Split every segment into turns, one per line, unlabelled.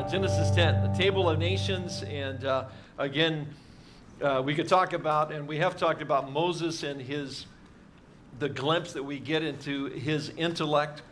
uh, Genesis 10, the table of nations. And uh, again, uh, we could talk about, and we have talked about Moses and his, the glimpse that we get into his intellect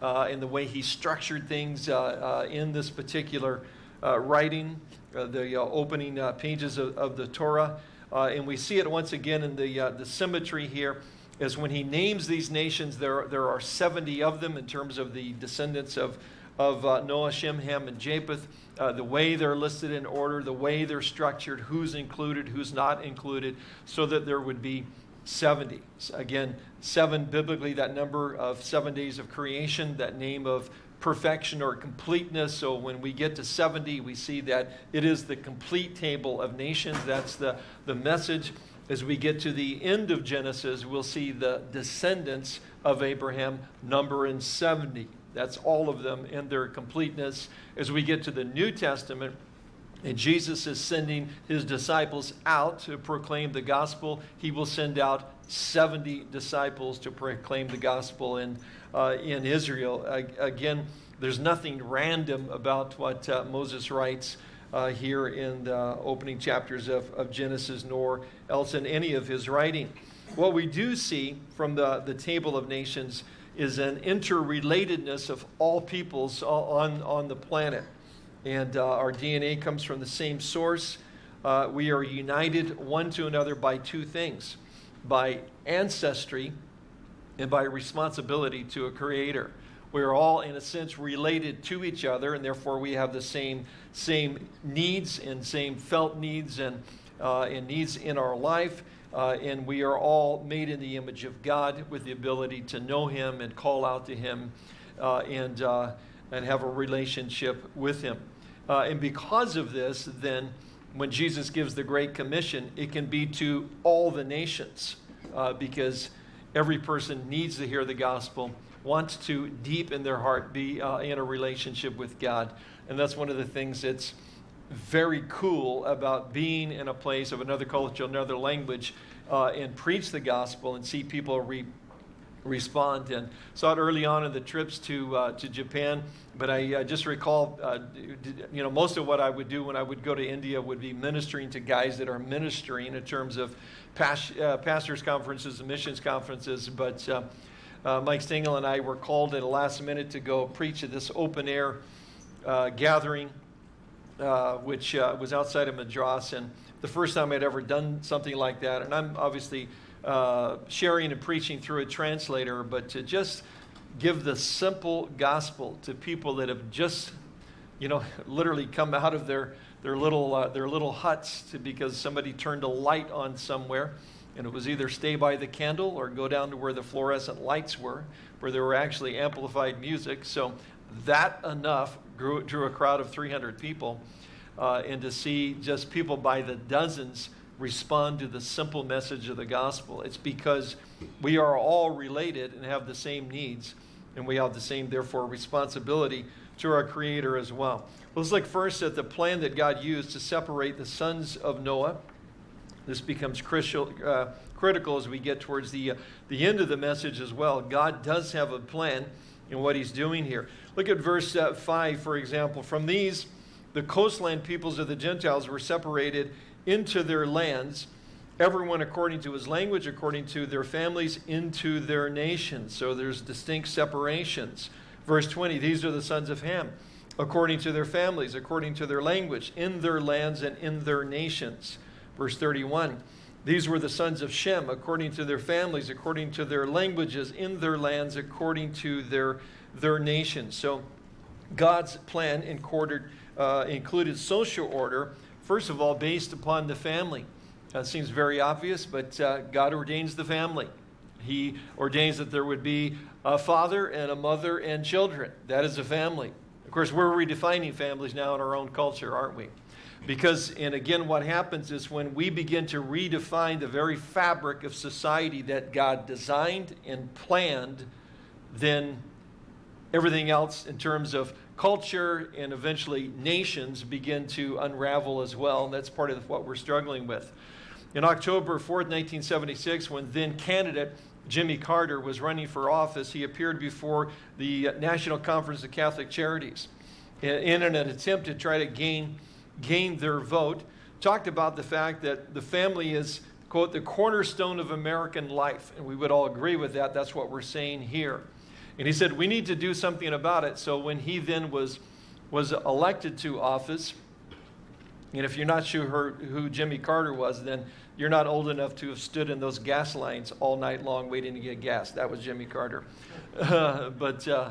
uh, and the way he structured things uh, uh, in this particular writing, the opening pages of, of, the Torah. and we see it once again in the, the symmetry here is when he names these nations, there, there are 70 of them in terms of the descendants of, of uh, Noah, Shem, Ham, and Japheth, uh, the way they're listed in order, the way they're structured, who's included, who's not included, so that there would be 70. Again, seven biblically, that number of seven days of creation, that name of perfection or completeness. So when we get to 70, we see that it is the complete table of nations. That's the, the message. As we get to the end of Genesis, we'll see the descendants of Abraham number in 70. That's all of them in their completeness. As we get to the New Testament, and Jesus is sending his disciples out to proclaim the gospel. He will send out 70 disciples to proclaim the gospel in, uh, in Israel. Again, there's nothing random about what uh, Moses writes uh, here in the opening chapters of, of Genesis, nor else in any of his writing. What we do see from the, the table of nations is an interrelatedness of all peoples on, on the planet. And uh, our DNA comes from the same source. Uh, we are united one to another by two things by ancestry and by responsibility to a creator. We're all, in a sense, related to each other, and therefore we have the same, same needs and same felt needs and, uh, and needs in our life. Uh, and we are all made in the image of God with the ability to know Him and call out to Him uh, and, uh, and have a relationship with Him. Uh, and because of this, then, when Jesus gives the Great Commission, it can be to all the nations uh, because every person needs to hear the gospel, wants to, deep in their heart, be uh, in a relationship with God. And that's one of the things that's very cool about being in a place of another culture, another language, uh, and preach the gospel and see people re respond. And saw it early on in the trips to, uh, to Japan, but I uh, just recall, uh, you know, most of what I would do when I would go to India would be ministering to guys that are ministering in terms of past, uh, pastors' conferences and missions conferences. But uh, Mike Stengel and I were called at the last minute to go preach at this open air gathering, which was outside of Madras. And the first time I'd ever done something like that, and I'm obviously uh, sharing and preaching through a translator, but to just give the simple gospel to people that have just, you know, literally come out of their, their, little, uh, their little huts to, because somebody turned a light on somewhere. And it was either stay by the candle or go down to where the fluorescent lights were, where there were actually amplified music. So that enough drew, drew a crowd of 300 people. Uh, and to see just people by the dozens respond to the simple message of the gospel. It's because we are all related and have the same needs, and we have the same, therefore, responsibility to our Creator as well. let's look first at the plan that God used to separate the sons of Noah. This becomes crucial, uh, critical as we get towards the, uh, the end of the message as well. God does have a plan in what He's doing here. Look at verse uh, 5, for example. From these, the coastland peoples of the Gentiles were separated into their lands, everyone according to his language, according to their families, into their nations. So there's distinct separations. Verse 20 These are the sons of Ham, according to their families, according to their language, in their lands and in their nations. Verse 31 These were the sons of Shem, according to their families, according to their languages, in their lands, according to their, their nations. So God's plan included, uh, included social order First of all, based upon the family. That seems very obvious, but uh, God ordains the family. He ordains that there would be a father and a mother and children. That is a family. Of course, we're redefining families now in our own culture, aren't we? Because, and again, what happens is when we begin to redefine the very fabric of society that God designed and planned, then everything else in terms of culture and eventually nations begin to unravel as well. And that's part of what we're struggling with. In October 4th, 1976, when then candidate Jimmy Carter was running for office, he appeared before the National Conference of Catholic Charities. in an attempt to try to gain, gain their vote, talked about the fact that the family is, quote, the cornerstone of American life. And we would all agree with that. That's what we're saying here. And he said, we need to do something about it. So when he then was, was elected to office, and if you're not sure who Jimmy Carter was, then you're not old enough to have stood in those gas lines all night long waiting to get gas. That was Jimmy Carter. Uh, but, uh,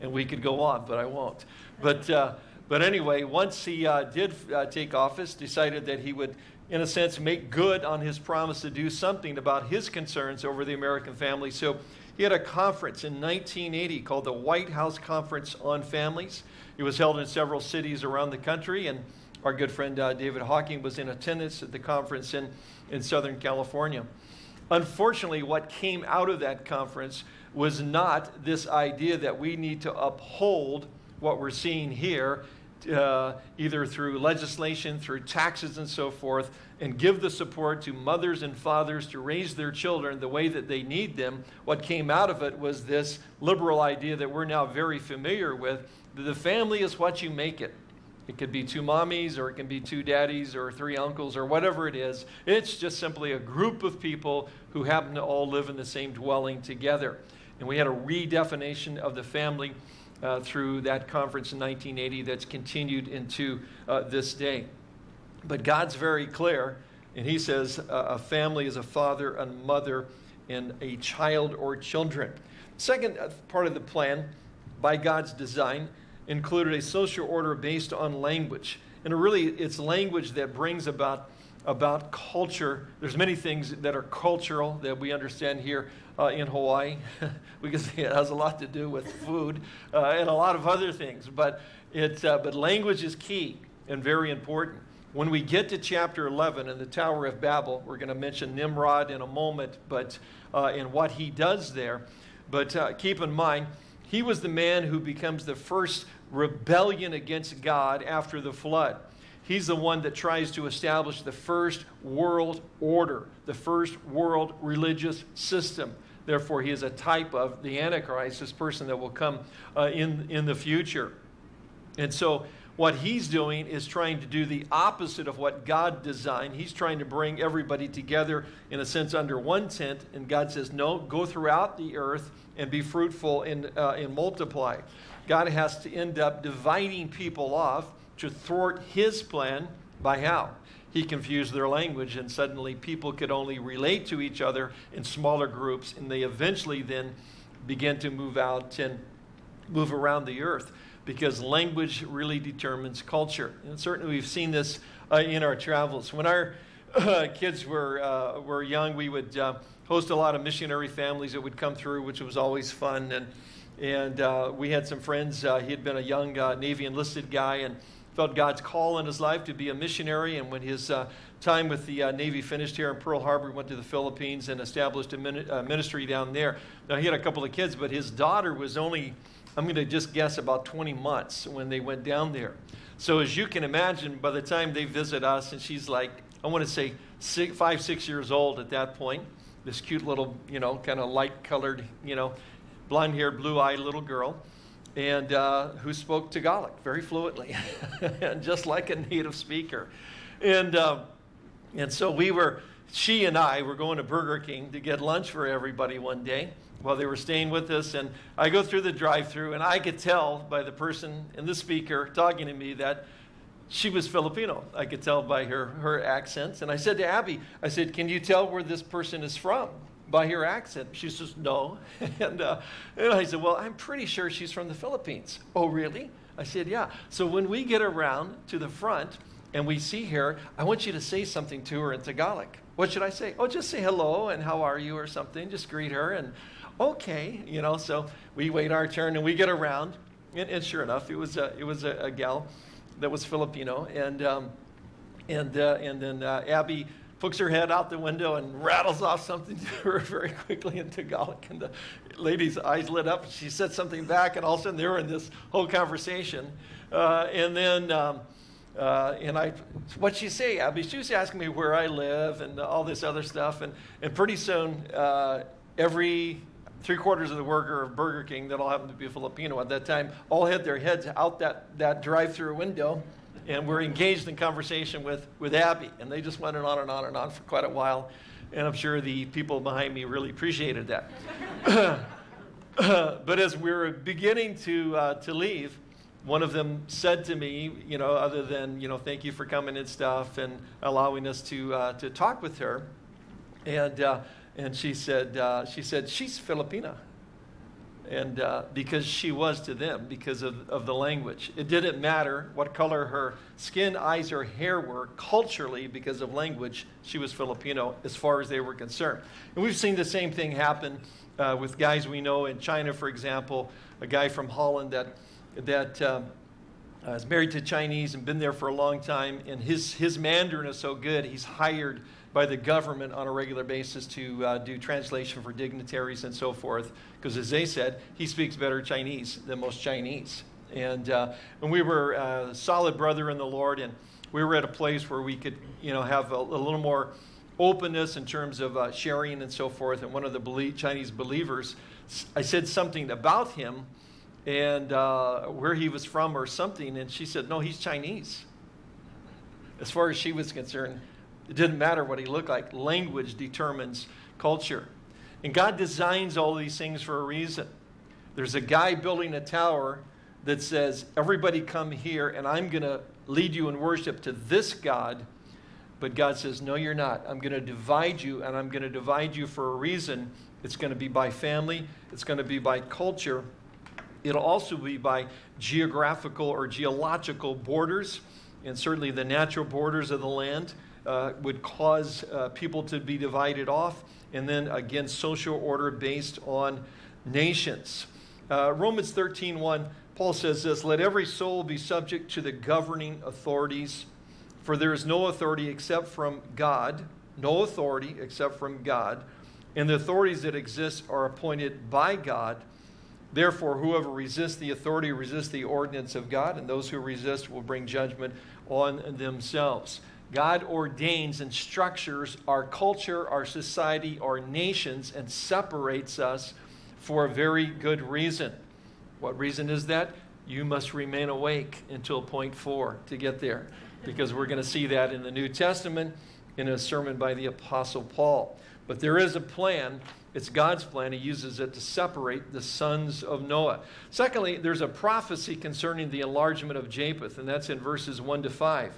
and we could go on, but I won't. But, uh, but anyway, once he uh, did uh, take office, decided that he would, in a sense, make good on his promise to do something about his concerns over the American family. So he had a conference in 1980 called the White House Conference on Families. It was held in several cities around the country, and our good friend uh, David Hocking was in attendance at the conference in, in Southern California. Unfortunately, what came out of that conference was not this idea that we need to uphold what we're seeing here, uh, either through legislation, through taxes, and so forth, and give the support to mothers and fathers to raise their children the way that they need them. What came out of it was this liberal idea that we're now very familiar with that the family is what you make it. It could be two mommies, or it can be two daddies, or three uncles, or whatever it is. It's just simply a group of people who happen to all live in the same dwelling together. And we had a redefinition of the family uh, through that conference in 1980 that's continued into uh, this day. But God's very clear, and He says uh, a family is a father, and mother, and a child or children. Second uh, part of the plan, by God's design, included a social order based on language. And really, it's language that brings about, about culture. There's many things that are cultural that we understand here uh, in Hawaii because it has a lot to do with food uh, and a lot of other things. But, it, uh, but language is key and very important. When we get to chapter 11 in the Tower of Babel, we're going to mention Nimrod in a moment, but uh, in what he does there. But uh, keep in mind, he was the man who becomes the first rebellion against God after the flood. He's the one that tries to establish the first world order, the first world religious system. Therefore, he is a type of the Antichrist, this person that will come uh, in, in the future. And so, what he's doing is trying to do the opposite of what God designed. He's trying to bring everybody together, in a sense, under one tent. And God says, No, go throughout the earth and be fruitful and, uh, and multiply. God has to end up dividing people off to thwart his plan by how? He confused their language, and suddenly people could only relate to each other in smaller groups, and they eventually then began to move out and move around the earth because language really determines culture. And certainly we've seen this uh, in our travels. When our uh, kids were, uh, were young, we would uh, host a lot of missionary families that would come through, which was always fun. And, and uh, we had some friends. Uh, he had been a young Navy enlisted guy and felt God's call in his life to be a missionary. And when his uh, time with the uh, Navy finished here in Pearl Harbor, went to the Philippines and established a uh, ministry down there. Now, he had a couple of kids, but his daughter was only, I'm going to just guess, about 20 months when they went down there. So, as you can imagine, by the time they visit us, and she's like, I want to say six, five, six years old at that point, this cute little, you know, kind of light colored, you know, blonde haired, blue eyed little girl, and uh, who spoke Tagalog very fluently, and just like a native speaker. And, uh, and so we were, she and I were going to Burger King to get lunch for everybody one day while they were staying with us. And I go through the drive through, and I could tell by the person and the speaker talking to me that she was Filipino. I could tell by her, her accents. And I said to Abby, I said, Can you tell where this person is from by her accent? She says, No. and, uh, and I said, Well, I'm pretty sure she's from the Philippines. Oh, really? I said, Yeah. So when we get around to the front and we see her, I want you to say something to her in Tagalog. What should I say? Oh, just say hello and how are you or something. Just greet her and okay, you know. So we wait our turn and we get around. And, and sure enough, it was a, it was a, a gal that was Filipino. And, um, and, uh, and then uh, Abby pokes her head out the window and rattles off something to her very quickly in Tagalog. And the lady's eyes lit up. She said something back, and all of a sudden they were in this whole conversation. Uh, and then, um, uh, and I, what'd she say, Abby? She was asking me where I live and all this other stuff. And, and pretty soon, uh, every three quarters of the worker of Burger King that all happened to be Filipino at that time all had their heads out that, that drive through window and were engaged in conversation with, with Abby. And they just went on and on and on for quite a while. And I'm sure the people behind me really appreciated that. but as we were beginning to, uh, to leave, one of them said to me, you know, other than, you know, thank you for coming and stuff and allowing us to, uh, to talk with her. And, uh, and she said, uh, she said, she's Filipina. And uh, because she was to them, because of, of the language. It didn't matter what color her skin, eyes, or hair were, culturally, because of language, she was Filipino as far as they were concerned. And we've seen the same thing happen uh, with guys we know in China, for example, a guy from Holland that, that um, uh, is married to Chinese and been there for a long time, and his, his Mandarin is so good, he's hired by the government on a regular basis to uh, do translation for dignitaries and so forth. Because as they said, he speaks better Chinese than most Chinese. And, uh, and we were a solid brother in the Lord, and we were at a place where we could, you know, have a, a little more openness in terms of uh, sharing and so forth. And one of the belie Chinese believers, I said something about him and uh, where he was from or something, and she said, no, he's Chinese. As far as she was concerned, it didn't matter what he looked like. Language determines culture. And God designs all these things for a reason. There's a guy building a tower that says, Everybody come here, and I'm going to lead you in worship to this God. But God says, No, you're not. I'm going to divide you, and I'm going to divide you for a reason. It's going to be by family, it's going to be by culture, it'll also be by geographical or geological borders, and certainly the natural borders of the land uh, would cause uh, people to be divided off. And then again, social order based on nations. Uh, Romans 13 1, Paul says this Let every soul be subject to the governing authorities, for there is no authority except from God, no authority except from God. And the authorities that exist are appointed by God. Therefore, whoever resists the authority resists the ordinance of God, and those who resist will bring judgment on themselves. God ordains and structures our culture, our society, our nations, and separates us for a very good reason. What reason is that? You must remain awake until point four to get there, because we're going to see that in the New Testament in a sermon by the Apostle Paul. But there is a plan. It's God's plan. He uses it to separate the sons of Noah. Secondly, there's a prophecy concerning the enlargement of Japheth, and that's in verses 1 to 5.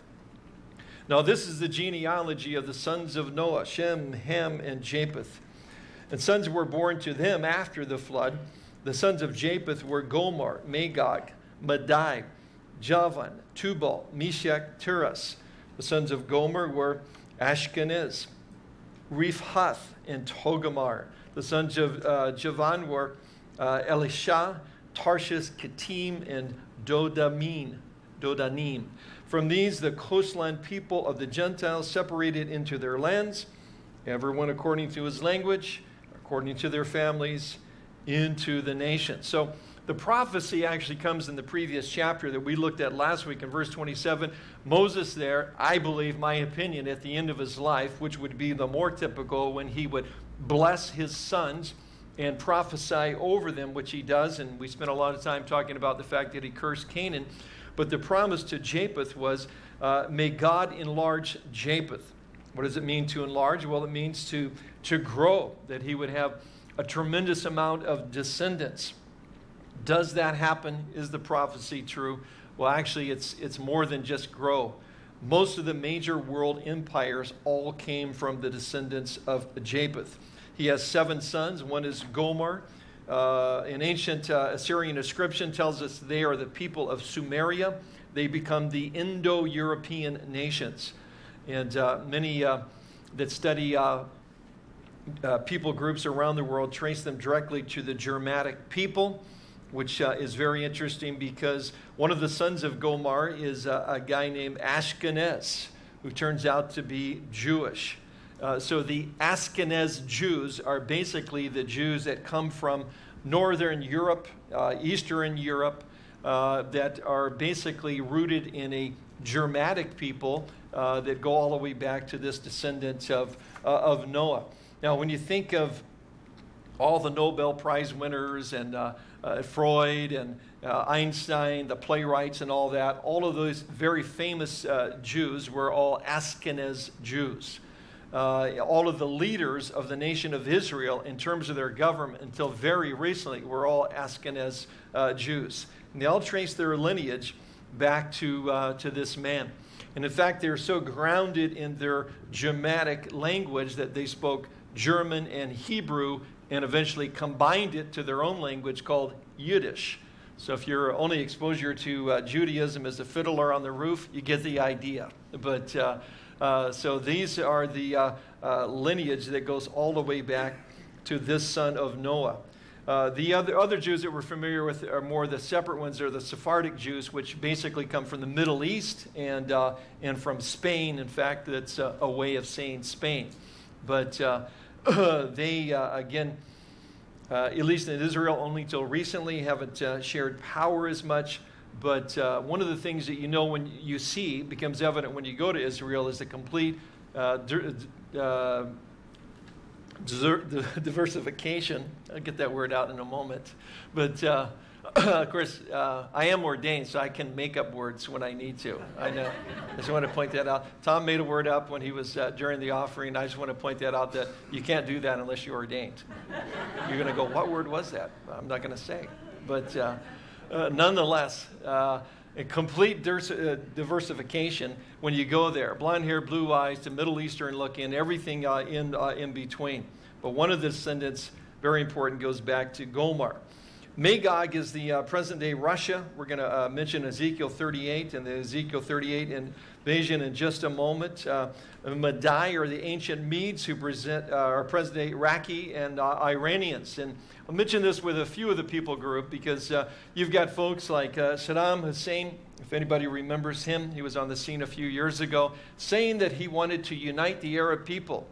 Now, this is the genealogy of the sons of Noah Shem, Ham, and Japheth. And sons were born to them after the flood. The sons of Japheth were Gomer, Magog, Madai, Javan, Tubal, Meshech, Tiras. The sons of Gomer were Ashkenaz, Riphath, and Togarmah. The sons of uh, Javan were uh, Elisha, Tarshish, Kittim, and Dodamin, Dodanim. From these, the coastline people of the Gentiles separated into their lands, everyone according to his language, according to their families, into the nation. So the prophecy actually comes in the previous chapter that we looked at last week in verse 27. Moses, there, I believe, my opinion, at the end of his life, which would be the more typical when he would bless his sons and prophesy over them, which he does. And we spent a lot of time talking about the fact that he cursed Canaan. But the promise to Japheth was, uh, may God enlarge Japheth. What does it mean to enlarge? Well, it means to, to grow, that he would have a tremendous amount of descendants. Does that happen? Is the prophecy true? Well, actually, it's, it's more than just grow. Most of the major world empires all came from the descendants of Japheth. He has seven sons. One is Gomer, uh, an ancient uh, Assyrian inscription tells us they are the people of Cimmeria. They become the Indo European nations. And uh, many uh, that study uh, uh, people groups around the world trace them directly to the Germanic people, which is very interesting because one of the sons of Gomer is a guy named Ashkenaz, who turns out to be Jewish. Uh, so the Ashkenaz Jews are basically the Jews that come from Northern Europe, uh, Eastern Europe, uh, that are basically rooted in a Germanic people uh, that go all the way back to this descendant of, uh, of Noah. Now, when you think of all the Nobel Prize winners and Freud and Einstein, the playwrights and all that, all of those very famous Jews were all Ashkenaz Jews. Uh, all of the leaders of the nation of Israel, in terms of their government, until very recently, were all Ashkenaz uh, Jews. And they all trace their lineage back to, uh, to this man. And in fact, they're so grounded in their Germanic language that they spoke German and Hebrew and eventually combined it to their own language called Yiddish. So if your only exposure to uh, Judaism is the fiddler on the roof, you get the idea. But uh, uh, so these are the uh, uh, lineage that goes all the way back to this son of Noah. Uh, the other, other Jews that we're familiar with are more the separate ones. They're the Sephardic Jews, which basically come from the Middle East and, and from Spain. In fact, that's a, a way of saying Spain. But they, again, uh, at least in Israel, only until recently, haven't uh, shared power as much. But uh, one of the things that you know when you see becomes evident when you go to Israel is the complete uh, uh, diversification. I'll get that word out in a moment. But uh, of course, uh, I am ordained, so I can make up words when I need to. I know. I just want to point that out. Tom made a word up when he was uh, during the offering. I just want to point that out that you can't do that unless you're ordained. You're going to go, what word was that? I'm not going to say. But uh, uh nonetheless, uh, a complete uh, diversification when you go there. Blonde hair, blue eyes, to Middle Eastern looking, everything in, in between. But one of the descendants, very important, goes back to Gomer. Magog is the uh, present day Russia. We're going to uh, mention Ezekiel 38 and the Ezekiel 38 invasion in just a moment. Uh, Madai are the ancient Medes who present, uh, are present day Iraqi and uh, Iranians. And I'll mention this with a few of the people group because uh, you've got folks like Saddam Hussein. If anybody remembers him, he was on the scene a few years ago saying that he wanted to unite the Arab people.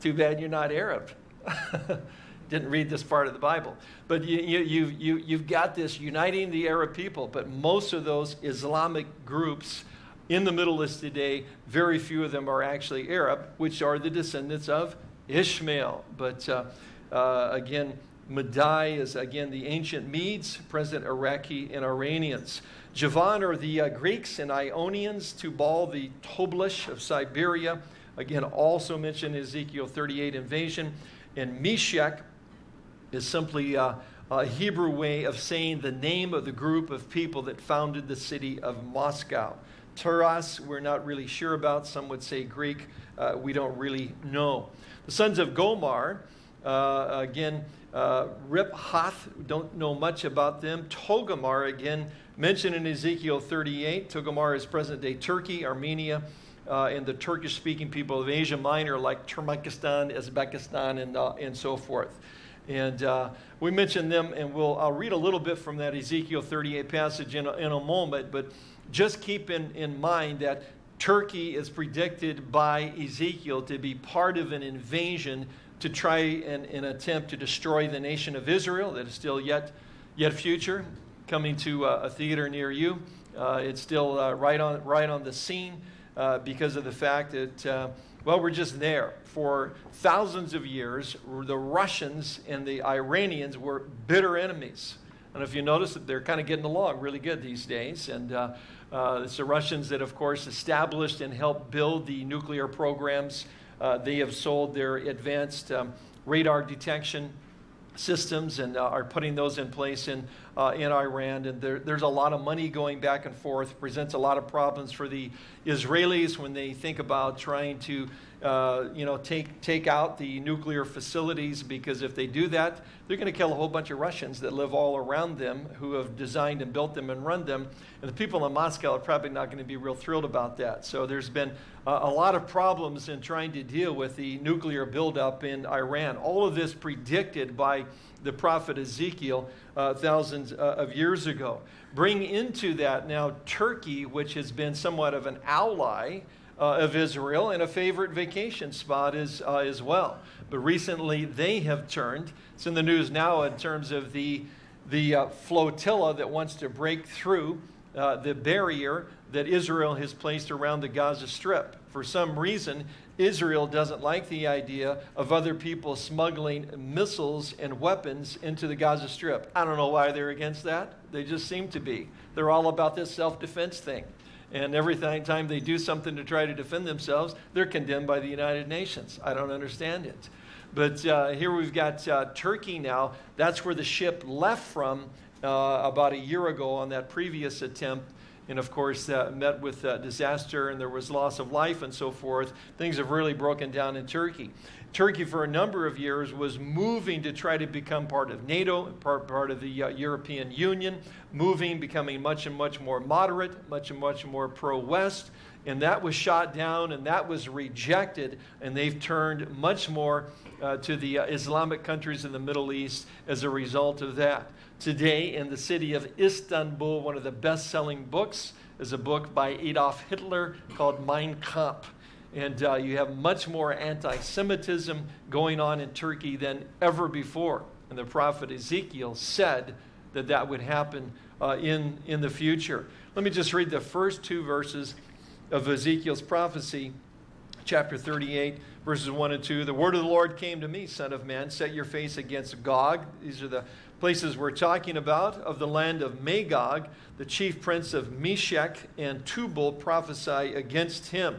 Too bad you're not Arab. didn't read this part of the Bible. But you, you, you, you, you've got this uniting the Arab people, but most of those Islamic groups in the Middle East today, very few of them are actually Arab, which are the descendants of Ishmael. But uh, uh, again, Madai is again the ancient Medes, present Iraqi and Iranians. Javan are the uh, Greeks and Ionians, Tubal the Toblish of Siberia, again also mentioned in Ezekiel 38 invasion, and Meshech is simply a, a Hebrew way of saying the name of the group of people that founded the city of Moscow. Taras, we're not really sure about. Some would say Greek. Uh, we don't really know. The sons of Gomer, uh, again, uh, Riphath, don't know much about them. Togarmah, again, mentioned in Ezekiel 38. Togarmah is present day Turkey, Armenia, uh, and the Turkish speaking people of Asia Minor, like Turkmenistan, Uzbekistan, and, uh, and so forth. And uh, we mentioned them, and we'll, I'll read a little bit from that Ezekiel 38 passage in a, in a moment, but just keep in, in mind that Turkey is predicted by Ezekiel to be part of an invasion to try and, and attempt to destroy the nation of Israel that is still yet, yet future, coming to uh, a theater near you. Uh, it's still uh, right, on, right on the scene uh, because of the fact that well, we're just there. For thousands of years, the Russians and the Iranians were bitter enemies. And if you notice that they're kind of getting along really good these days. And uh, uh, it's the Russians that, of course, established and helped build the nuclear programs. Uh, they have sold their advanced um, radar detection systems and uh, are putting those in place in, uh, in Iran. And there, there's a lot of money going back and forth, presents a lot of problems for the Israelis when they think about trying to uh, you know, take, take out the nuclear facilities because if they do that, they're going to kill a whole bunch of Russians that live all around them who have designed and built them and run them. And the people in Moscow are probably not going to be real thrilled about that. So there's been uh, a lot of problems in trying to deal with the nuclear buildup in Iran. All of this predicted by the prophet Ezekiel uh, thousands uh, of years ago. Bring into that now Turkey, which has been somewhat of an ally uh, of Israel and a favorite vacation spot is, uh, as well. But recently they have turned. It's in the news now in terms of the, the uh, flotilla that wants to break through uh, the barrier that Israel has placed around the Gaza Strip. For some reason, Israel doesn't like the idea of other people smuggling missiles and weapons into the Gaza Strip. I don't know why they're against that. They just seem to be. They're all about this self defense thing. And every time they do something to try to defend themselves, they're condemned by the United Nations. I don't understand it. But uh, here we've got uh, Turkey now. That's where the ship left from uh, about a year ago on that previous attempt and of course uh, met with uh, disaster and there was loss of life and so forth. Things have really broken down in Turkey. Turkey, for a number of years, was moving to try to become part of NATO, part, part of the uh, European Union, moving, becoming much and much more moderate, much and much more pro West. And that was shot down and that was rejected, and they've turned much more uh, to the uh, Islamic countries in the Middle East as a result of that. Today, in the city of Istanbul, one of the best selling books is a book by Adolf Hitler called Mein Kampf. And uh, you have much more anti Semitism going on in Turkey than ever before. And the prophet Ezekiel said that that would happen uh, in, in the future. Let me just read the first two verses of Ezekiel's prophecy, chapter 38, verses 1 and 2. The word of the Lord came to me, Son of Man, set your face against Gog. These are the places we're talking about of the land of Magog. The chief prince of Meshech and Tubal prophesy against him.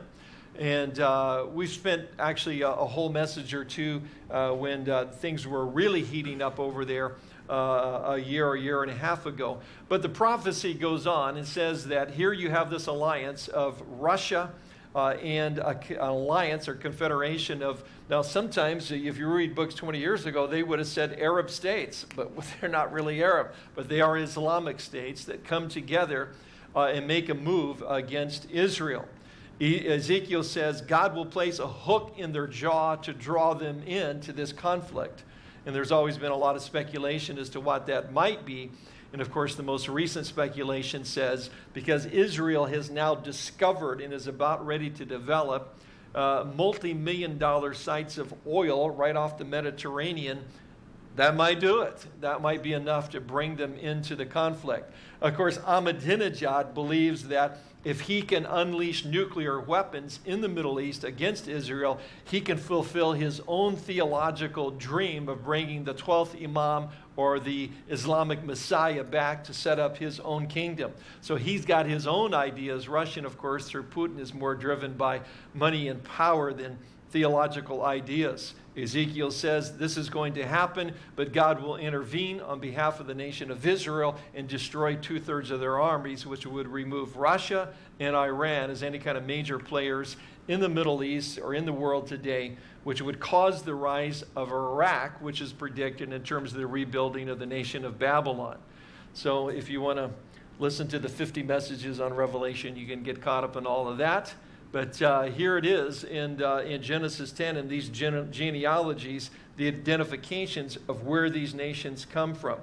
And uh, we've spent actually a, a, whole message or two uh, when uh, things were really heating up over there uh, a year or a year and a half ago. But the prophecy goes on and says that here you have this alliance of Russia uh, and a, an alliance or confederation of, now sometimes if you read books 20 years ago, they would have said Arab states, but they're not really Arab, but they are Islamic states that come together uh, and make a move against Israel. Ezekiel says God will place a hook in their jaw to draw them into this conflict. And there's always been a lot of speculation as to what that might be. And of course, the most recent speculation says because Israel has now discovered and is about ready to develop uh, multi million dollar sites of oil right off the Mediterranean, that might do it. That might be enough to bring them into the conflict. Of course, Ahmadinejad believes that if he can unleash nuclear weapons in the Middle East against Israel, he can fulfill his own theological dream of bringing the 12th Imam or the Islamic Messiah back to set up his own kingdom. So he's got his own ideas. Russian, of course, through Putin, is more driven by money and power than theological ideas. Ezekiel says this is going to happen, but God will intervene on behalf of the nation of Israel and destroy two thirds of their armies, which would remove Russia and Iran as any kind of major players in the Middle East or in the world today, which would cause the rise of Iraq, which is predicted in terms of the rebuilding of the nation of Babylon. So if you want to listen to the 50 messages on Revelation, you can get caught up in all of that. But uh, here it is in, uh, in Genesis 10 and these gene- genealogies, the identifications of where these nations come from.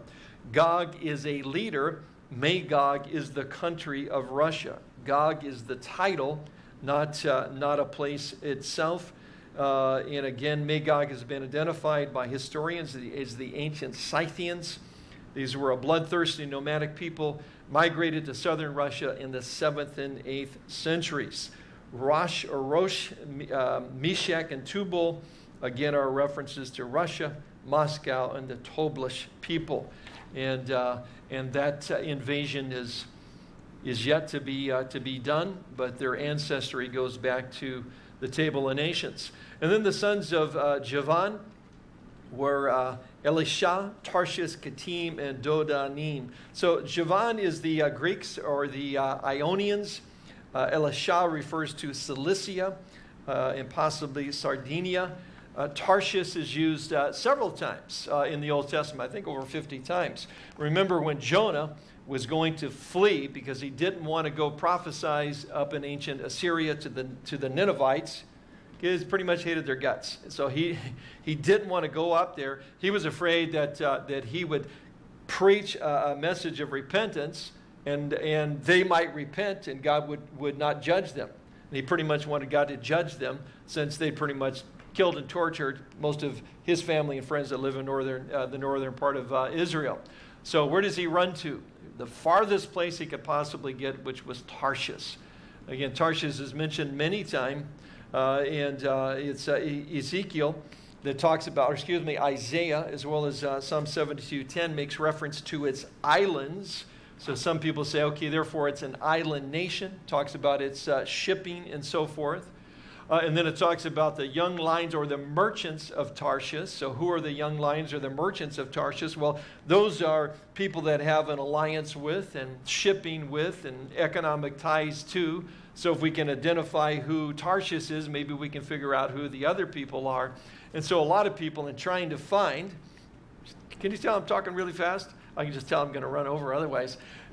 Gog is a leader, Magog is the country of Russia. Gog is the title, not, uh, not a place itself. Uh, and again, Magog has been identified by historians as the ancient Scythians. These were a bloodthirsty nomadic people migrated to southern Russia in the 7th and 8th centuries. Rosh, Rosh, uh, Meshech, and Tubal, again, are references to Russia, Moscow, and the Toblish people. And, uh, and that uh, invasion is, is yet to be, uh, to be done, but their ancestry goes back to the Table of Nations. And then the sons of uh, Javan were uh, Elisha, Tarshish, Kittim, and Dodanim. So Javan is the Greeks or the Ionians. Uh, Elisha refers to Cilicia uh, and possibly Sardinia. Uh, Tarshish is used uh, several times in the Old Testament, I think over 50 times. Remember when Jonah was going to flee because he didn't want to go prophesize up in ancient Assyria to the, to the Ninevites. He pretty much hated their guts. So he, he didn't want to go up there. He was afraid that, uh, that he would preach a, a message of repentance and, and they might repent and God would, would not judge them. And he pretty much wanted God to judge them since they pretty much killed and tortured most of his family and friends that live in northern, uh, the northern part of uh, Israel. So where does he run to? The farthest place he could possibly get, which was Tarshish. Again, Tarshish is mentioned many times Uh, and uh, it's uh, Ezekiel that talks about, or excuse me, Isaiah, as well as uh, Psalm 72:10 makes reference to its islands. So some people say, okay, therefore it's an island nation. Talks about its uh, shipping and so forth. Uh, and then it talks about the young lions or the merchants of Tarshish. So, who are the young lions or the merchants of Tarshish? Well, those are people that have an alliance with and shipping with and economic ties to. So, if we can identify who Tarshish is, maybe we can figure out who the other people are. And so, a lot of people, in trying to find, can you tell I'm talking really fast? I can just tell I'm going to run over otherwise.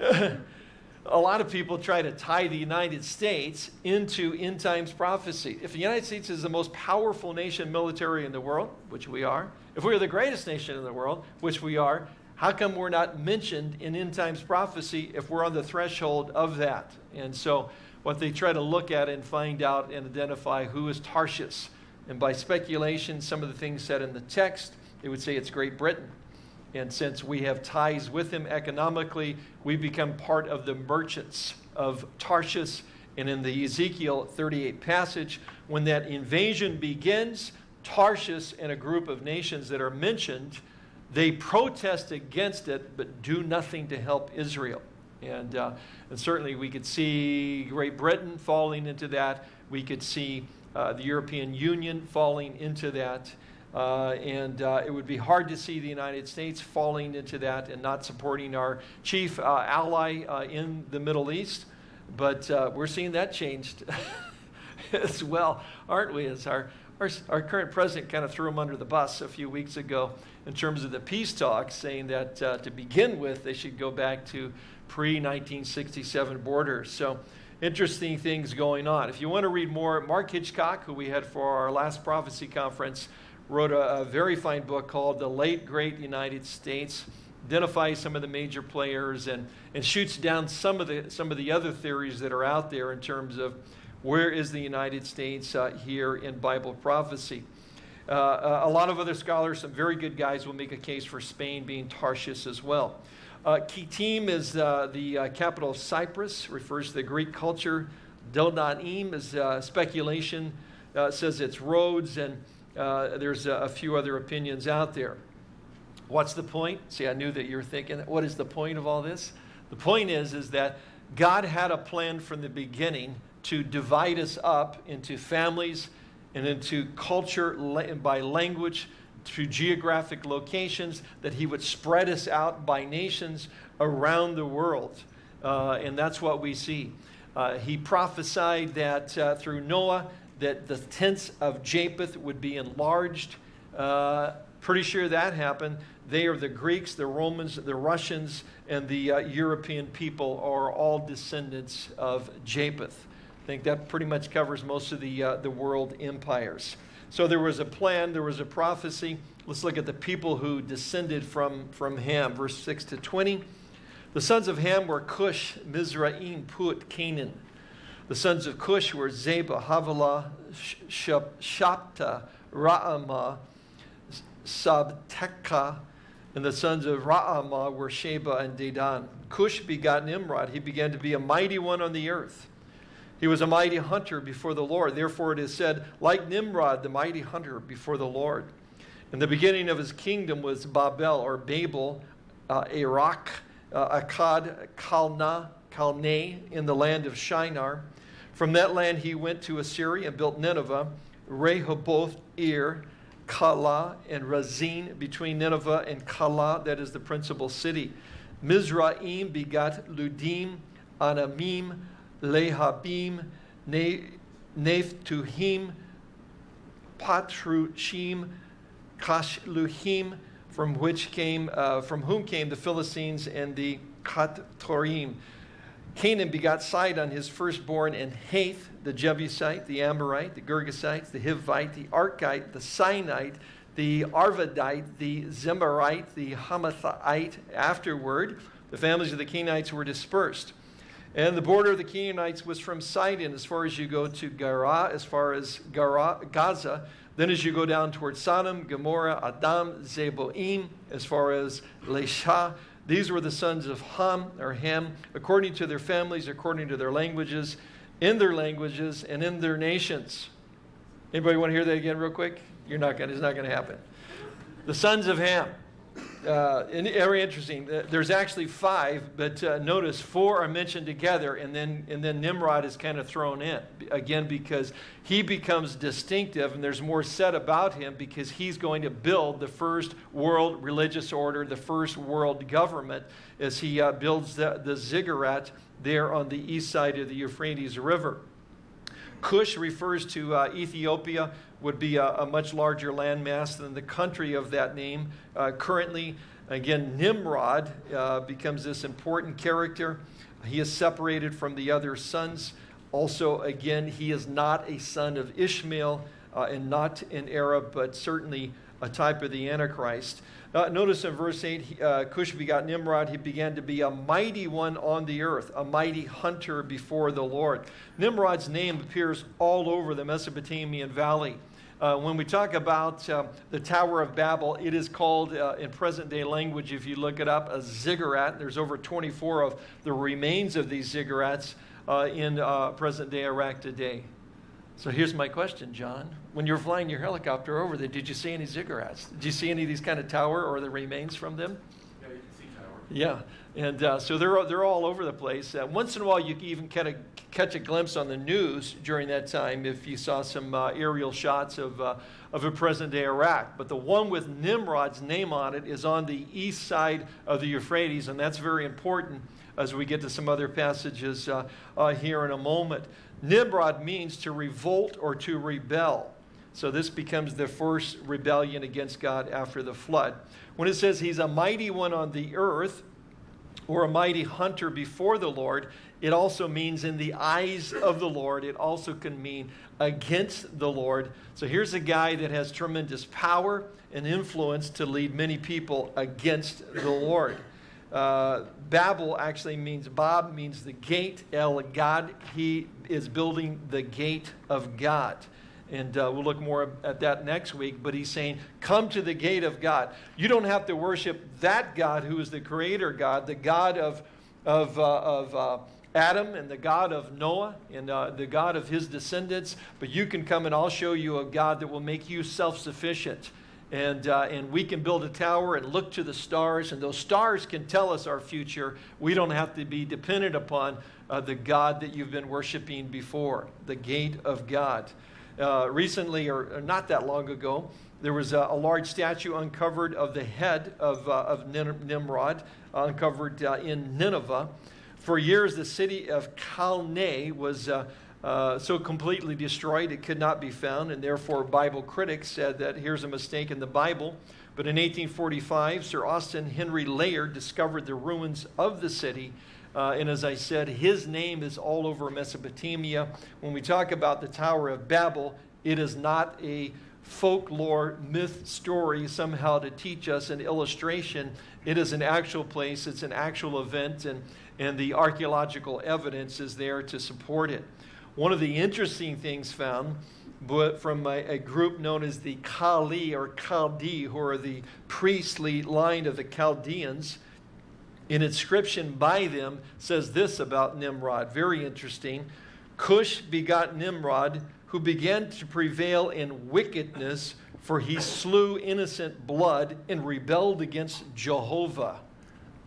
a lot of people try to tie the United States into end times prophecy. If the United States is the most powerful nation military in the world, which we are, if we are the greatest nation in the world, which we are, how come we're not mentioned in end times prophecy if we're on the threshold of that? And so, what they try to look at and find out and identify who is Tarshish. And by speculation, some of the things said in the text, they would say it's Great Britain. And since we have ties with him economically, we become part of the merchants of Tarshish. And in the Ezekiel 38 passage, when that invasion begins, Tarshish and a group of nations that are mentioned, they protest against it, but do nothing to help Israel. And, uh, and certainly we could see Great Britain falling into that. We could see uh, the European Union falling into that. Uh, and uh, it would be hard to see the United States falling into that and not supporting our chief uh, ally uh, in the Middle East. But uh, we're seeing that changed as well, aren't we? As our, our, our, current president kind of threw him under the bus a few weeks ago in terms of the peace talks, saying that uh, to begin with, they should go back to pre 1967 borders. So, interesting things going on. If you want to read more, Mark Hitchcock, who we had for our last prophecy conference, wrote a, a very fine book called The Late Great United States identifies some of the major players and, and shoots down some of the some of the other theories that are out there in terms of where is the United States uh, here in Bible prophecy. Uh, uh, a lot of other scholars, some very good guys, will make a case for Spain being Tarshish as well. Uh, Kittim is uh, the uh, capital of Cyprus, refers to the Greek culture. Dodanim is uh, speculation, says it's Rhodes and uh, there's a, a, few other opinions out there. What's the point? See, I knew that you were thinking, what is the point of all this? The point is, is that God had a plan from the beginning to divide us up into families and into culture by language, to geographic locations, that He would spread us out by nations around the world. Uh, and that's what we see. Uh, he prophesied that uh, through Noah, that the tents of Japheth would be enlarged. Uh, pretty sure that happened. They are the Greeks, the Romans, the Russians, and the uh, European people are all descendants of Japheth. I think that pretty much covers most of the, uh, the world empires. So there was a plan, there was a prophecy. Let's look at the people who descended from, from Ham, verse 6 to 20. The sons of Ham were Cush, Mizraim, Put, Canaan. The sons of Cush were Zebah, Havilah, Sabtah, Raamah, Sabtechah, and the sons of Raamah were Sheba and Dedan. Cush begot Nimrod. He began to be a mighty one on the earth. He was a mighty hunter before the Lord. Therefore, it is said, like Nimrod, the mighty hunter before the Lord. And the beginning of his kingdom was Babel or Babel, uh, Erech, uh, Akkad, Kalna, Kalne in the land of Shinar. From that land he went to Assyria and built Nineveh, Rehoboth, Ir, Calah, and Resen between Nineveh and Calah, that is the principal city. Mizraim begat Ludim, Anamim, Lehabim, Naphtuhim, Pathrusim, Casluhim, from which came, uh, from whom came the Philistines and the Caphtorim. Canaan begot Sidon, his firstborn, and Heth, the Jebusite, the Amorite, the Girgasite, the Hivite, the Arkite, the Sinite, the Arvadite, the Zemarite, the Hamathite. Afterward, the families of the Canaanites were dispersed. And the border of the Canaanites was from Sidon as far as you go to Gara, as far as Gara, Gaza. Then as you go down towards Sodom, Gomorrah, Admah, Zeboim, as far as Lesha, these were the sons of Ham or Ham, according to their families, according to their languages, in their languages, and in their nations. Anybody want to hear that again real quick? You're not going it's not going to happen. The sons of Ham. Uh, very interesting. There's actually five, but uh, notice four are mentioned together, and then and then Nimrod is kind of thrown in again because he becomes distinctive, and there's more said about him because he's going to build the first world religious order, the first world government, as he uh, builds the, the ziggurat there on the east side of the Euphrates River. Cush refers to uh, Ethiopia, would be a, a, much larger landmass than the country of that name. Uh, currently, again, Nimrod uh, becomes this important character. He is separated from the other sons. Also, again, he is not a son of Ishmael uh, and not an Arab, but certainly a type of the Antichrist. Uh, notice in verse 8, uh, Cush begot Nimrod. He began to be a mighty one on the earth, a mighty hunter before the Lord. Nimrod's name appears all over the Mesopotamian valley. Uh, when we talk about uh, the Tower of Babel, it is called, uh, in present day language, if you look it up, a ziggurat. There's over 24 of the remains of these ziggurats uh, in uh, present day Iraq today. So here's my question, John. When you were flying your helicopter over there, did you see any ziggurats? Did you see any of these kind of tower or the remains from them?
Yeah,
and uh, so they're, they're all over the place. Uh, once in a while, you can even kind of catch a glimpse on the news during that time if you saw some uh, aerial shots of, uh, of a present-day Iraq. But the one with Nimrod's name on it is on the east side of the Euphrates, and that's very important as we get to some other passages uh, uh, here in a moment. Nimrod means to revolt or to rebel. So this becomes the first rebellion against God after the flood. When it says he's a mighty one on the earth, or a mighty hunter before the Lord, it also means in the eyes of the Lord. It also can mean against the Lord. So here's a guy that has tremendous power and influence to lead many people against the Lord. Uh, Babel actually means, Bob means the gate, El God. He is building the gate of God. And uh, we'll look more at that next week. But he's saying, come to the gate of God. You don't have to worship that God who is the creator God, the God of, of, uh, of uh, Adam and the God of Noah and uh, the God of his descendants. But you can come and I'll show you a God that will make you self sufficient and, uh, and we can build a tower and look to the stars, and those stars can tell us our future. We don't have to be dependent upon uh, the God that you've been worshiping before, the gate of God. Uh, recently, or, or, not that long ago, there was a, a, large statue uncovered of the head of, uh, of Nimrod, uncovered uh, in Nineveh. For years, the city of Calneh was uh, uh, so completely destroyed it could not be found, and therefore Bible critics said that here's a mistake in the Bible. But in 1845, Sir Austin Henry Layard discovered the ruins of the city. Uh, and as I said, his name is all over Mesopotamia. When we talk about the Tower of Babel, it is not a folklore myth story somehow to teach us an illustration. It is an actual place, it's an actual event, and, and the archaeological evidence is there to support it. One of the interesting things found but from a, a, group known as the Kali or Chaldee, who are the priestly line of the Chaldeans, an inscription by them says this about Nimrod. Very interesting. Cush begot Nimrod, who began to prevail in wickedness, for he slew innocent blood and rebelled against Jehovah.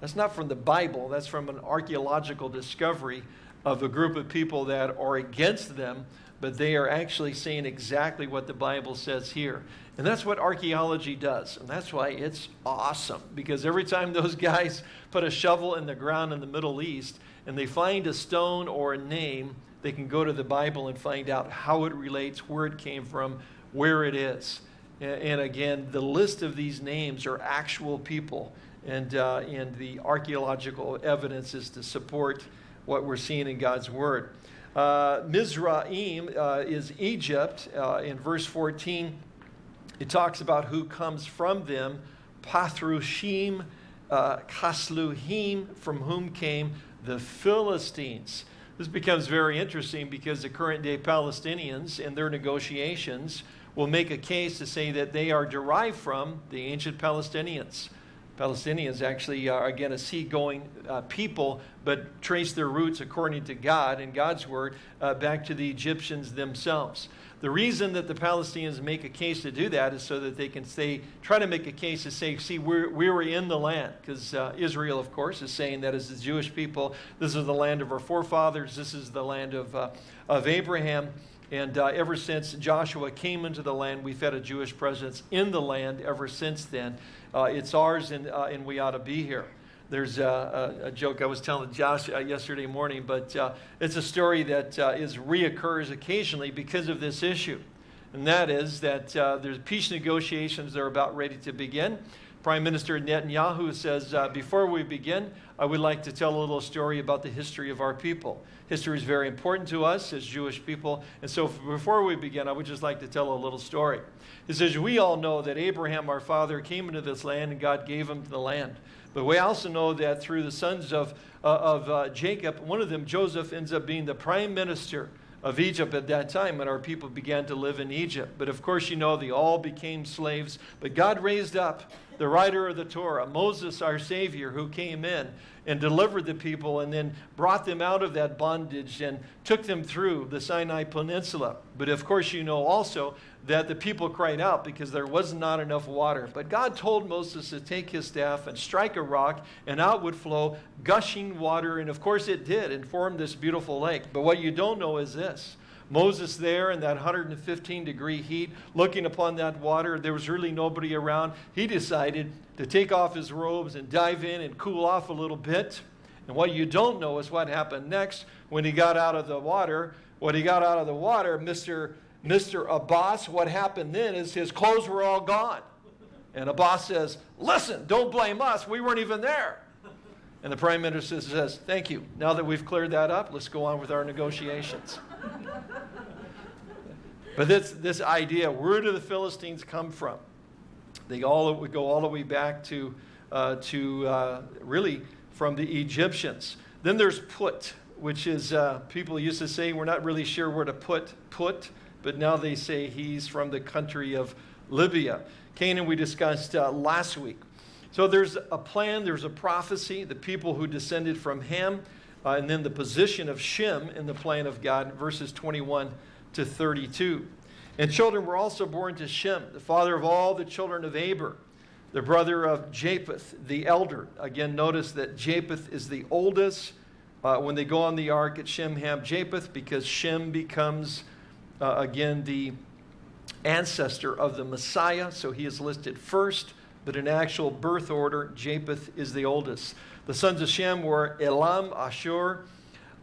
That's not from the Bible, that's from an archaeological discovery of a group of people that are against them, but they are actually saying exactly what the Bible says here. And that's what archaeology does. And that's why it's awesome. Because every time those guys put a shovel in the ground in the Middle East and they find a stone or a name, they can go to the Bible and find out how it relates, where it came from, where it is. And again, the list of these names are actual people. And, uh, and the archaeological evidence is to support what we're seeing in God's Word. Uh, Mizraim uh, is Egypt. Uh, in verse 14, it talks about who comes from them. Pathrusim, uh, Casluhim, from whom came the Philistines. This becomes very interesting because the current day Palestinians in their negotiations will make a case to say that they are derived from the ancient Palestinians. Palestinians actually are, again, a seagoing uh, people, but trace their roots according to God and God's word uh, back to the Egyptians themselves. The reason that the Palestinians make a case to do that is so that they can say, try to make a case to say, see, we're, we were in the land. Because uh, Israel, of course, is saying that as the Jewish people, this is the land of our forefathers, this is the land of, uh, of Abraham. And uh, ever since Joshua came into the land, we've had a Jewish presence in the land ever since then. Uh, it's ours, and, uh, and we ought to be here. There's a, a, a, joke I was telling Josh uh, yesterday morning, but it's a story that is reoccurs occasionally because of this issue. And that is that there's peace negotiations that are about ready to begin. Prime Minister Netanyahu says, uh, before we begin, I would like to tell a little story about the history of our people. History is very important to us as Jewish people. And so before we begin, I would just like to tell a little story. He says, we all know that Abraham, our father, came into this land and God gave him the land. But we also know that through the sons of, uh, of uh, Jacob, one of them, Joseph, ends up being the prime minister of Egypt at that time when our people began to live in Egypt. But of course, you know, they all became slaves. But God raised up the writer of the Torah, Moses, our Savior, who came in and delivered the people and then brought them out of that bondage and took them through the Sinai Peninsula. But of course, you know also that the people cried out because there was not enough water. But God told Moses to take his staff and strike a rock, and out would flow gushing water. And of course, it did and formed this beautiful lake. But what you don't know is this. Moses there in that 115 degree heat, looking upon that water, there was really nobody around. He decided to take off his robes and dive in and cool off a little bit. And what you don't know is what happened next when he got out of the water. When he got out of the water, Mr. Mr. Abbas, what happened then is his clothes were all gone. And Abbas says, Listen, don't blame us. We weren't even there. And the prime minister says, Thank you. Now that we've cleared that up, let's go on with our negotiations. but this, this idea, where do the Philistines come from? They all would go all the way back to, uh, to uh, really from the Egyptians. Then there's put, which is, uh, people used to say, we're not really sure where to put put but now they say he's from the country of Libya. Canaan we discussed uh, last week. So there's a plan, there's a prophecy, the people who descended from Ham, uh, and then the position of Shem in the plan of God, verses 21 to 32. And children were also born to Shem, the father of all the children of Eber, the brother of Japheth, the elder. Again, notice that Japheth is the oldest. Uh, when they go on the ark at Shem, Ham, Japheth, because Shem becomes uh, again, the ancestor of the Messiah, so he is listed first, but in actual birth order, Japheth is the oldest. The sons of Shem were Elam, Ashur,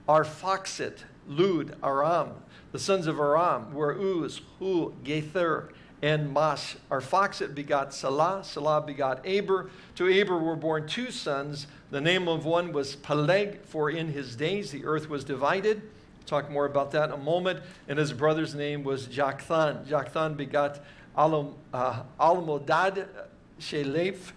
Arphaxad, Lud, Aram. The sons of Aram were Uz, Hu, Gether, and Mas. Arphaxad begot Salah, Salah begot Aber. To Aber were born two sons. The name of one was Peleg, for in his days the earth was divided. Talk more about that in a moment. And his brother's name was Joktan. Joktan begot uh, Almodad, Sheleph,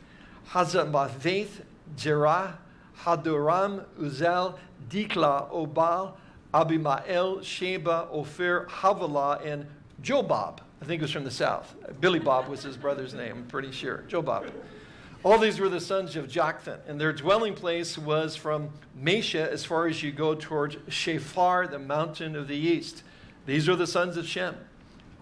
Hazarmaveth, Jerah, Hadoram, Uzal, Diklah, Obal, Abimael, Sheba, Ophir, Havilah, and Jobab. I think it was from the south. Billy Bob was his brother's name, I'm pretty sure. Jobab. All these were the sons of Joktan, and their dwelling place was from Mesha as far as you go towards Shephar, the mountain of the east. These are the sons of Shem,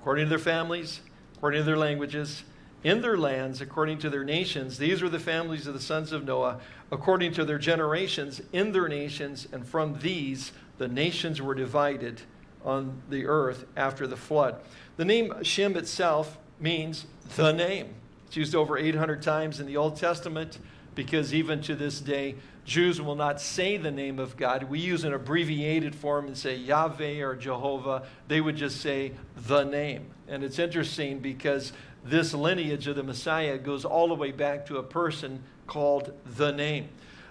according to their families, according to their languages, in their lands, according to their nations. These were the families of the sons of Noah, according to their generations, in their nations, and from these the nations were divided on the earth after the flood. The name Shem itself means the name. It's used over 800 times in the Old Testament because even to this day, Jews will not say the name of God. We use an abbreviated form and say Yahweh or Jehovah. They would just say the name. And it's interesting because this lineage of the Messiah goes all the way back to a person called the name.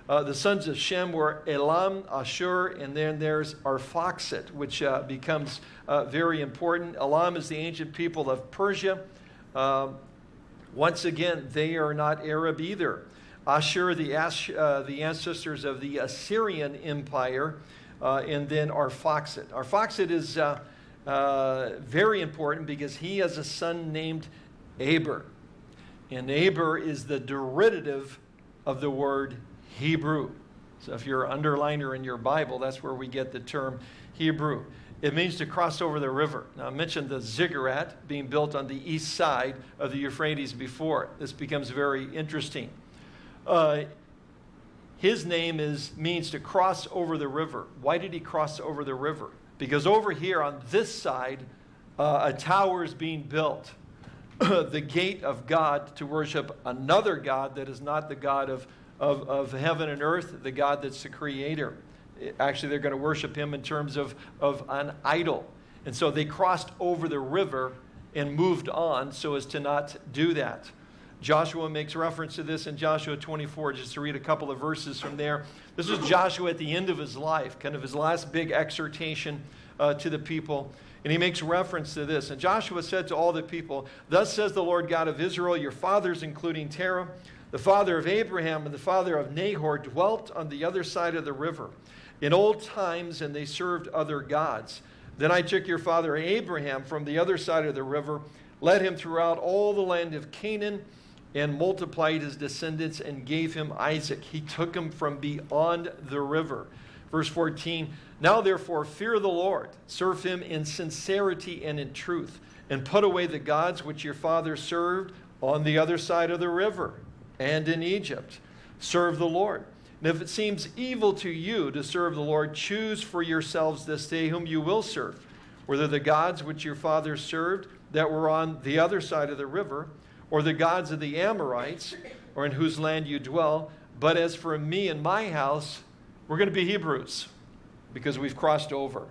Uh, the sons of Shem were Elam, Ashur, and then there's Arphaxad, which uh, becomes uh, very important. Elam is the ancient people of Persia. Um, once again, they are not Arab either. Ashur, the, Ash, uh, the ancestors of the Assyrian Empire, uh, and then Arphaxad. Arphaxad is uh, very important because he has a son named Aber. And Aber is the derivative of the word Hebrew. So if you're an underliner in your Bible, that's where we get the term Hebrew. It means to cross over the river. Now, I mentioned the ziggurat being built on the east side of the Euphrates before. This becomes very interesting. Uh, his name is means to cross over the river. Why did he cross over the river? Because over here on this side, uh, a tower is being built. the gate of God to worship another God that is not the God of, of, of heaven and earth, the God that's the creator. Actually, they're going to worship him in terms of, of an idol. And so they crossed over the river and moved on so as to not do that. Joshua makes reference to this in Joshua 24, just to read a couple of verses from there. This is Joshua at the end of his life, kind of his last big exhortation uh, to the people. And he makes reference to this. And Joshua said to all the people, Thus says the Lord God of Israel, your fathers, including Terah, the father of Abraham and the father of Nahor, dwelt on the other side of the river in old times, and they served other gods. Then I took your father Abraham from the other side of the river, led him throughout all the land of Canaan, and multiplied his descendants and gave him Isaac. He took him from beyond the river. Verse 14 Now therefore fear the Lord, serve him in sincerity and in truth, and put away the gods which your father served on the other side of the river and in Egypt. Serve the Lord. And if it seems evil to you to serve the Lord, choose for yourselves this day whom you will serve, whether the gods which your fathers served that were on the other side of the river, or the gods of the Amorites, or in whose land you dwell. But as for me and my house, we're going to be Hebrews because we've crossed over.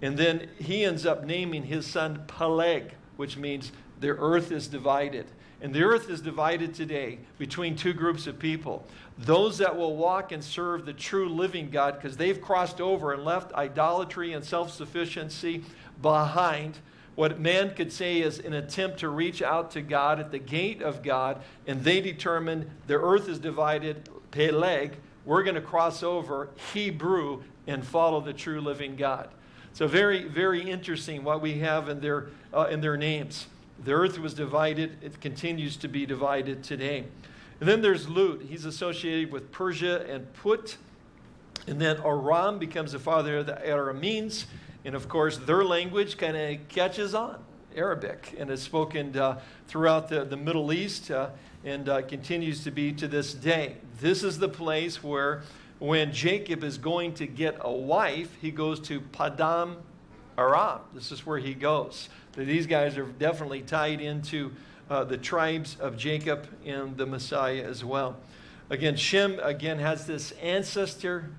And then he ends up naming his son Peleg, which means the earth is divided. And the earth is divided today between two groups of people those that will walk and serve the true living God because they've crossed over and left idolatry and self sufficiency behind. What man could say is an attempt to reach out to God at the gate of God, and they determined the earth is divided, Peleg, we're going to cross over Hebrew and follow the true living God. So very, very interesting what we have in their, uh, in their names. The earth was divided. It continues to be divided today. And then there's Lud. He's associated with Persia and Put. And then Aram becomes the father of the Arameans. And of course, their language kind of catches on, Arabic, and is spoken uh, throughout the, the Middle East uh, and uh, continues to be to this day. This is the place where, when Jacob is going to get a wife, he goes to Padan Aram. This is where he goes. These guys are definitely tied into uh, the tribes of Jacob and the Messiah as well. Again, Shem again has this ancestor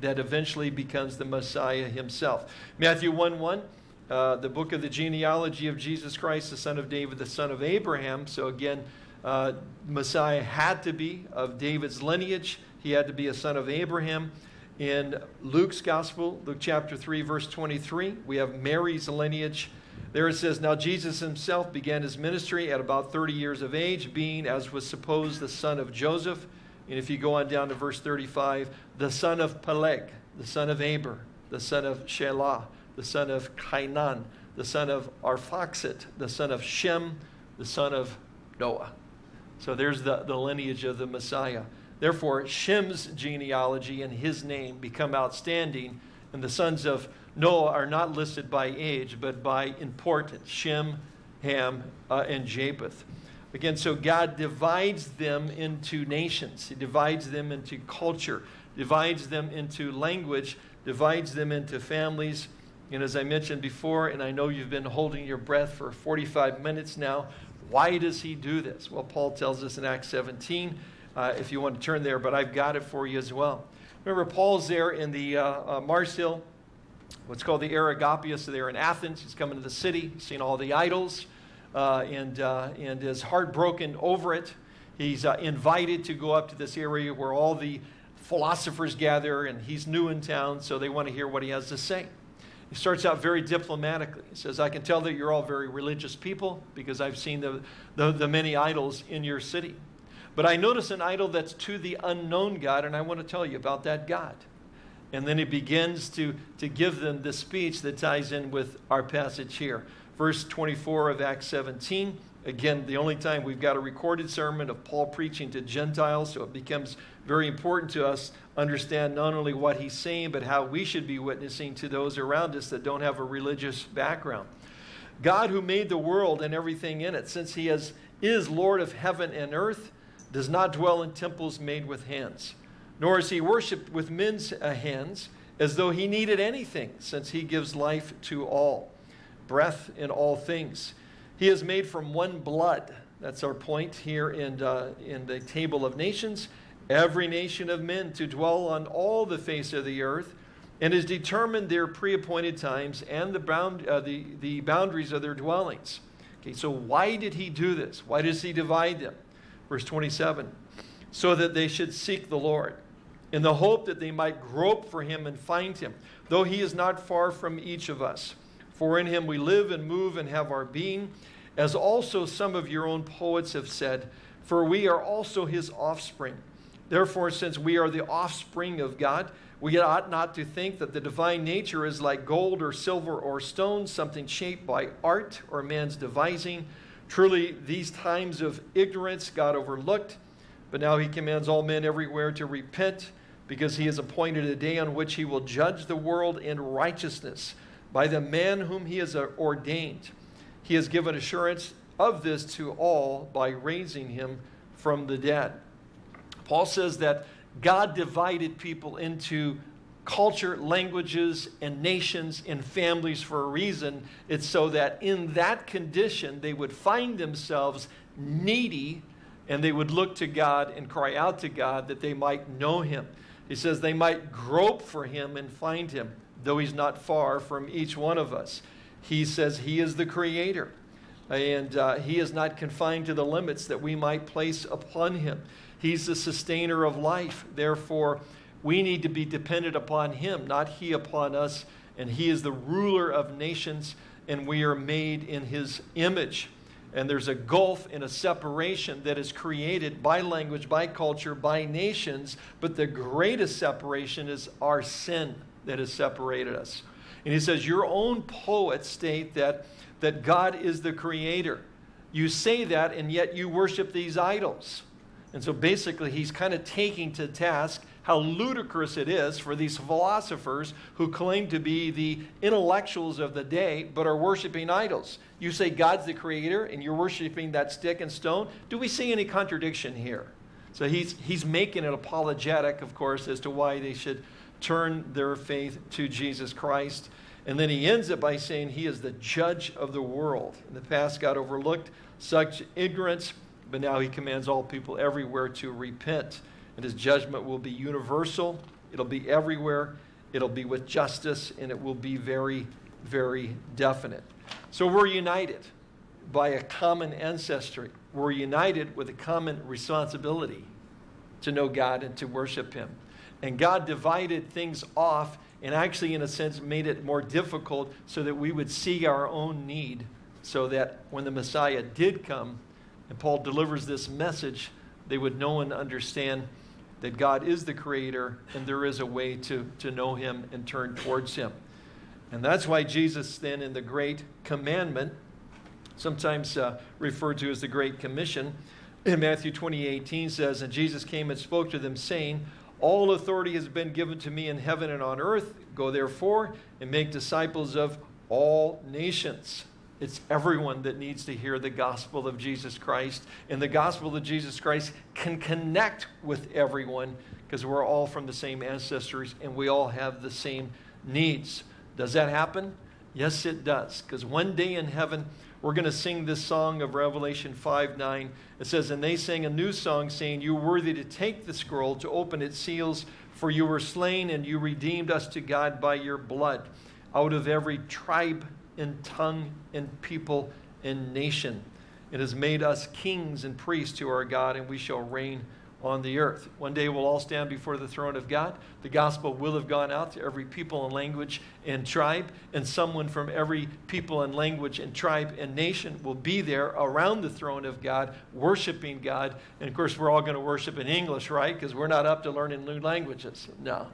that eventually becomes the Messiah himself. Matthew 1 1, uh, the book of the genealogy of Jesus Christ, the son of David, the son of Abraham. So again, uh, Messiah had to be of David's lineage, he had to be a son of Abraham. In Luke's gospel, Luke chapter 3, verse 23, we have Mary's lineage. There it says, Now Jesus himself began his ministry at about 30 years of age, being, as was supposed, the son of Joseph. And if you go on down to verse 35, the son of Peleg, the son of Aber, the son of Shelah, the son of Cainan, the son of Arphaxad, the son of Shem, the son of Noah. So there's the, the lineage of the Messiah. Therefore, Shem's genealogy and his name become outstanding, and the sons of Noah are not listed by age, but by importance Shem, Ham, uh, and Japheth. Again, so God divides them into nations, He divides them into culture, divides them into language, divides them into families. And as I mentioned before, and I know you've been holding your breath for 45 minutes now, why does He do this? Well, Paul tells us in Acts 17, uh, if you want to turn there, but I've got it for you as well. Remember, Paul's there in the uh, uh, Mars Hill what's called the Areopagus. So they're in Athens. He's coming to the city, seen all the idols, and, uh, and is heartbroken over it. He's uh, invited to go up to this area where all the philosophers gather, and he's new in town, so they want to hear what he has to say. He starts out very diplomatically. He says, I can tell that you're all very religious people because I've seen the, the, the many idols in your city. But I notice an idol that's to the unknown God, and I want to tell you about that God. And then he begins to, to give them the speech that ties in with our passage here. Verse 24 of Acts 17 Again, the only time we've got a recorded sermon of Paul preaching to Gentiles, so it becomes very important to us understand not only what he's saying, but how we should be witnessing to those around us that don't have a religious background. God who made the world and everything in it, since he has, is Lord of heaven and earth, does not dwell in temples made with hands, nor is he worshipped with men's uh, hands as though he needed anything, since he gives life to all, breath in all things. He is made from one blood. That's our point here in, uh, in the table of nations. Every nation of men to dwell on all the face of the earth, and has determined their pre-appointed times and the, bound, uh, the, the boundaries of their dwellings. Okay, so why did he do this? Why does he divide them? Verse 27, so that they should seek the Lord in the hope that they might grope for him and find him, though he is not far from each of us. For in him we live and move and have our being, as also some of your own poets have said, for we are also his offspring. Therefore, since we are the offspring of God, we ought not to think that the divine nature is like gold or silver or stone, something shaped by art or man's devising. Truly, these times of ignorance God overlooked, but now he commands all men everywhere to repent because he has appointed a day on which he will judge the world in righteousness by the man whom he has ordained. He has given assurance of this to all by raising him from the dead. Paul says that God divided people into culture, languages, and nations and families for a reason. It's so that in that condition they would find themselves needy and they would look to God and cry out to God that they might know him. He says they might grope for him and find him, though he's not far from each one of us. He says he is the creator, and uh, he is not confined to the limits that we might place upon him. He's the sustainer of life. Therefore, we need to be dependent upon him, not he upon us. And he is the ruler of nations, and we are made in his image. And there's a gulf and a separation that is created by language, by culture, by nations. But the greatest separation is our sin that has separated us. And he says, Your own poets state that, that God is the creator. You say that, and yet you worship these idols. And so basically, he's kind of taking to task how ludicrous it is for these philosophers who claim to be the intellectuals of the day but are worshiping idols. You say God's the creator and you're worshiping that stick and stone. Do we see any contradiction here? So he's, he's making it apologetic, of course, as to why they should turn their faith to Jesus Christ. And then he ends it by saying he is the judge of the world. In the past, God overlooked such ignorance, but now he commands all people everywhere to repent and his judgment will be universal, it'll be everywhere, it'll be with justice, and it will be very, very definite. So we're united by a common ancestry. We're united with a common responsibility to know God and to worship him. And God divided things off and actually, in a sense, made it more difficult so that we would see our own need so that when the Messiah did come and Paul delivers this message, they would know and understand that God is the creator and there is a way to, to know him and turn towards him. And that's why Jesus then in the Great Commandment, sometimes uh, referred to as the Great Commission, in Matthew 20, 18 says, And Jesus came and spoke to them, saying, All authority has been given to me in heaven and on earth. Go therefore and make disciples of all nations. It's everyone that needs to hear the gospel of Jesus Christ. And the gospel of Jesus Christ can connect with everyone because we're all from the same ancestors and we all have the same needs. Does that happen? Yes, it does. Because one day in heaven, we're going to sing this song of Revelation 5 9. It says, And they sang a new song, saying, You are worthy to take the scroll, to open its seals, for you were slain, and you redeemed us to God by your blood out of every tribe and tongue, and people, and nation. It has made us kings and priests to our God, and we shall reign on the earth. One day we'll all stand before the throne of God. The gospel will have gone out to every people and language and tribe, and someone from every people and language and tribe and nation will be there around the throne of God, worshiping God. And of course, we're all going to worship in English, right? Because we're not up to learning new languages. No.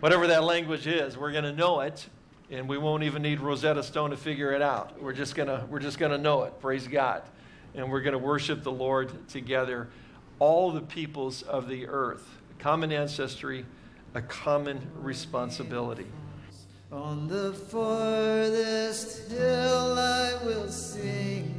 Whatever that language is, we're going to know it and we won't even need Rosetta Stone to figure it out. We're just gonna we're just gonna know it. Praise God. and we're going to worship the Lord together. All the peoples of the earth, a common ancestry, a common responsibility.
On the farthest hill I will sing.